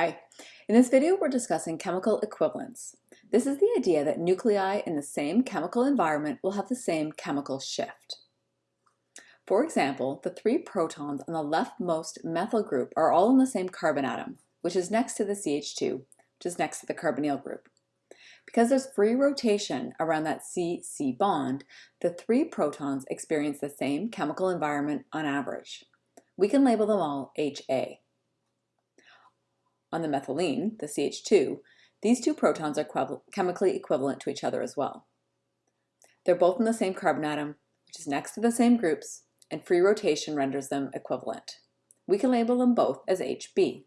Hi. In this video, we're discussing chemical equivalence. This is the idea that nuclei in the same chemical environment will have the same chemical shift. For example, the three protons on the leftmost methyl group are all in the same carbon atom, which is next to the CH2, which is next to the carbonyl group. Because there's free rotation around that C-C bond, the three protons experience the same chemical environment on average. We can label them all HA on the methylene, the CH2, these two protons are chemically equivalent to each other as well. They're both in the same carbon atom, which is next to the same groups, and free rotation renders them equivalent. We can label them both as HB.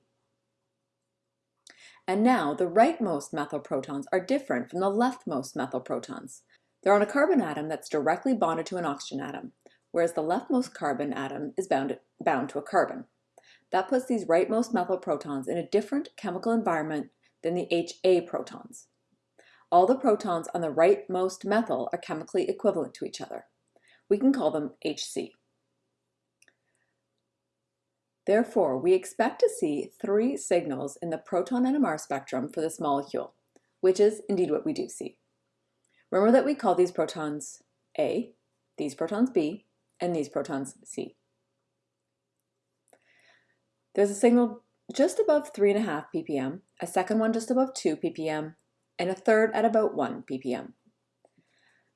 And now the rightmost methyl protons are different from the leftmost methyl protons. They're on a carbon atom that's directly bonded to an oxygen atom, whereas the leftmost carbon atom is bound, bound to a carbon. That puts these rightmost methyl protons in a different chemical environment than the HA protons. All the protons on the rightmost methyl are chemically equivalent to each other. We can call them HC. Therefore, we expect to see three signals in the proton NMR spectrum for this molecule, which is indeed what we do see. Remember that we call these protons A, these protons B, and these protons C. There's a signal just above 3.5 ppm, a second one just above 2 ppm, and a third at about 1 ppm.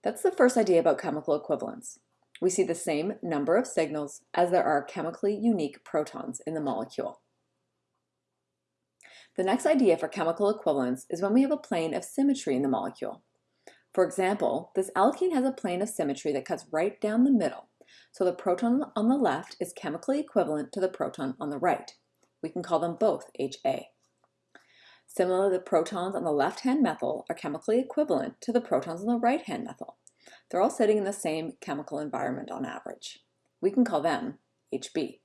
That's the first idea about chemical equivalence. We see the same number of signals as there are chemically unique protons in the molecule. The next idea for chemical equivalence is when we have a plane of symmetry in the molecule. For example, this alkene has a plane of symmetry that cuts right down the middle, so the proton on the left is chemically equivalent to the proton on the right. We can call them both HA. Similarly, the protons on the left-hand methyl are chemically equivalent to the protons on the right-hand methyl. They're all sitting in the same chemical environment on average. We can call them HB.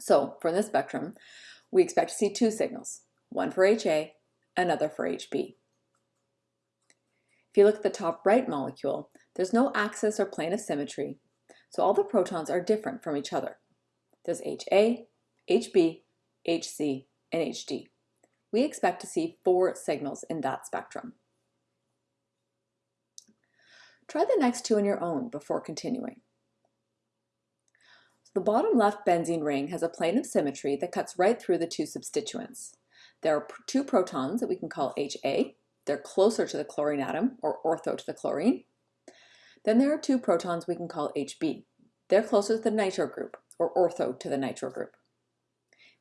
So for this spectrum, we expect to see two signals, one for HA, another for HB. If you look at the top right molecule, there's no axis or plane of symmetry, so all the protons are different from each other. There's HA, HB, HC, and HD. We expect to see four signals in that spectrum. Try the next two on your own before continuing. the bottom left benzene ring has a plane of symmetry that cuts right through the two substituents. There are two protons that we can call HA. They're closer to the chlorine atom, or ortho to the chlorine. Then there are two protons we can call HB. They're closer to the nitro group, or ortho to the nitro group.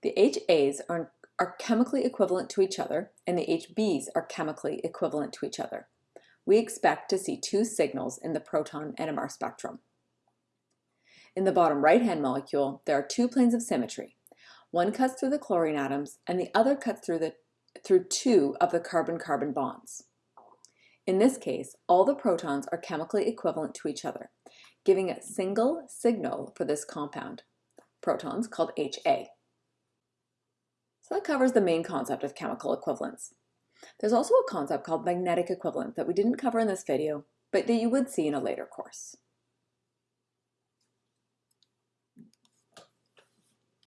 The HAs are, are chemically equivalent to each other, and the HBs are chemically equivalent to each other. We expect to see two signals in the proton NMR spectrum. In the bottom right-hand molecule, there are two planes of symmetry. One cuts through the chlorine atoms, and the other cuts through, the, through two of the carbon-carbon bonds. In this case, all the protons are chemically equivalent to each other, giving a single signal for this compound, protons called HA. So that covers the main concept of chemical equivalence. There's also a concept called magnetic equivalence that we didn't cover in this video, but that you would see in a later course.